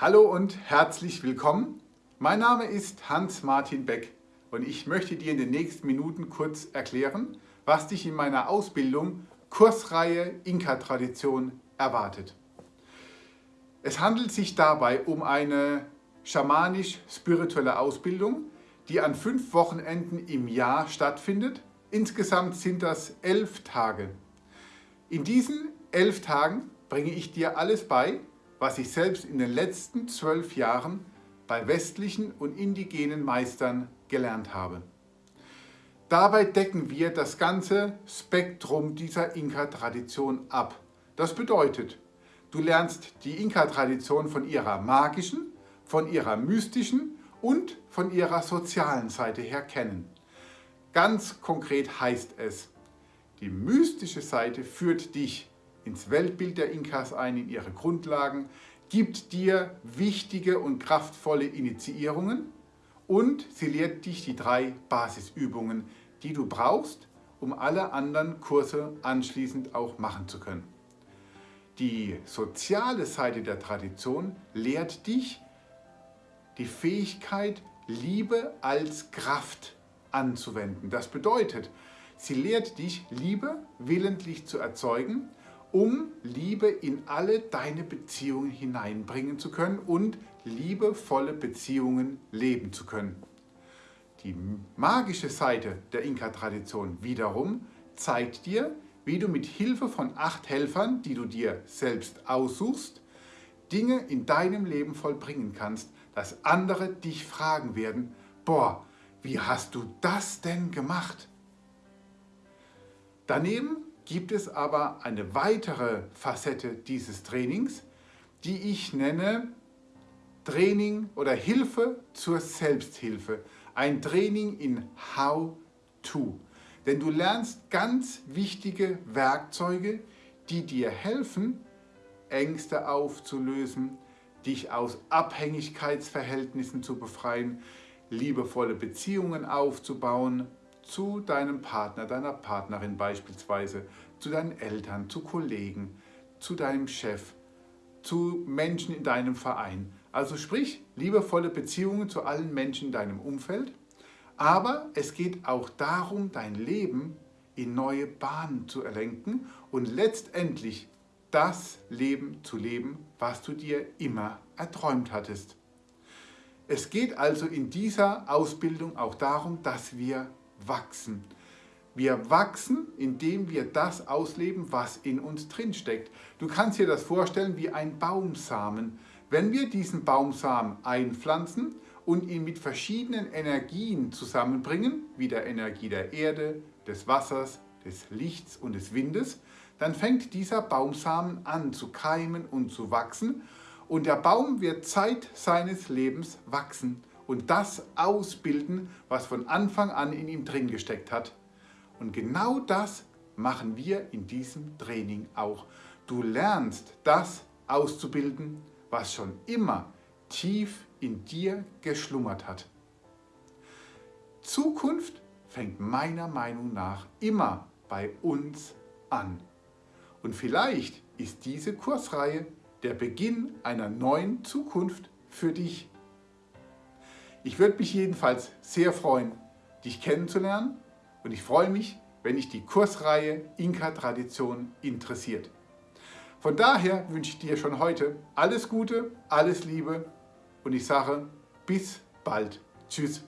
Hallo und herzlich willkommen. Mein Name ist Hans-Martin Beck und ich möchte dir in den nächsten Minuten kurz erklären, was dich in meiner Ausbildung Kursreihe Inka-Tradition erwartet. Es handelt sich dabei um eine schamanisch-spirituelle Ausbildung, die an fünf Wochenenden im Jahr stattfindet. Insgesamt sind das elf Tage. In diesen elf Tagen bringe ich dir alles bei, was ich selbst in den letzten zwölf Jahren bei westlichen und indigenen Meistern gelernt habe. Dabei decken wir das ganze Spektrum dieser Inka-Tradition ab. Das bedeutet, du lernst die Inka-Tradition von ihrer magischen, von ihrer mystischen und von ihrer sozialen Seite her kennen. Ganz konkret heißt es, die mystische Seite führt dich ins Weltbild der Inkas ein, in ihre Grundlagen, gibt dir wichtige und kraftvolle Initiierungen und sie lehrt dich die drei Basisübungen, die du brauchst, um alle anderen Kurse anschließend auch machen zu können. Die soziale Seite der Tradition lehrt dich die Fähigkeit, Liebe als Kraft anzuwenden. Das bedeutet, sie lehrt dich, Liebe willentlich zu erzeugen um Liebe in alle deine Beziehungen hineinbringen zu können und liebevolle Beziehungen leben zu können. Die magische Seite der Inka-Tradition wiederum zeigt dir, wie du mit Hilfe von acht Helfern, die du dir selbst aussuchst, Dinge in deinem Leben vollbringen kannst, dass andere dich fragen werden, boah, wie hast du das denn gemacht? Daneben gibt es aber eine weitere Facette dieses Trainings, die ich nenne Training oder Hilfe zur Selbsthilfe. Ein Training in How-To. Denn du lernst ganz wichtige Werkzeuge, die dir helfen, Ängste aufzulösen, dich aus Abhängigkeitsverhältnissen zu befreien, liebevolle Beziehungen aufzubauen, zu deinem Partner, deiner Partnerin beispielsweise, zu deinen Eltern, zu Kollegen, zu deinem Chef, zu Menschen in deinem Verein. Also sprich, liebevolle Beziehungen zu allen Menschen in deinem Umfeld. Aber es geht auch darum, dein Leben in neue Bahnen zu erlenken und letztendlich das Leben zu leben, was du dir immer erträumt hattest. Es geht also in dieser Ausbildung auch darum, dass wir wachsen. Wir wachsen, indem wir das ausleben, was in uns drin steckt. Du kannst dir das vorstellen wie ein Baumsamen. Wenn wir diesen Baumsamen einpflanzen und ihn mit verschiedenen Energien zusammenbringen, wie der Energie der Erde, des Wassers, des Lichts und des Windes, dann fängt dieser Baumsamen an zu keimen und zu wachsen und der Baum wird Zeit seines Lebens wachsen und das ausbilden, was von Anfang an in ihm drin gesteckt hat. Und genau das machen wir in diesem Training auch. Du lernst das auszubilden, was schon immer tief in dir geschlummert hat. Zukunft fängt meiner Meinung nach immer bei uns an. Und vielleicht ist diese Kursreihe der Beginn einer neuen Zukunft für dich. Ich würde mich jedenfalls sehr freuen, dich kennenzulernen und ich freue mich, wenn dich die Kursreihe Inka-Tradition interessiert. Von daher wünsche ich dir schon heute alles Gute, alles Liebe und ich sage bis bald. Tschüss.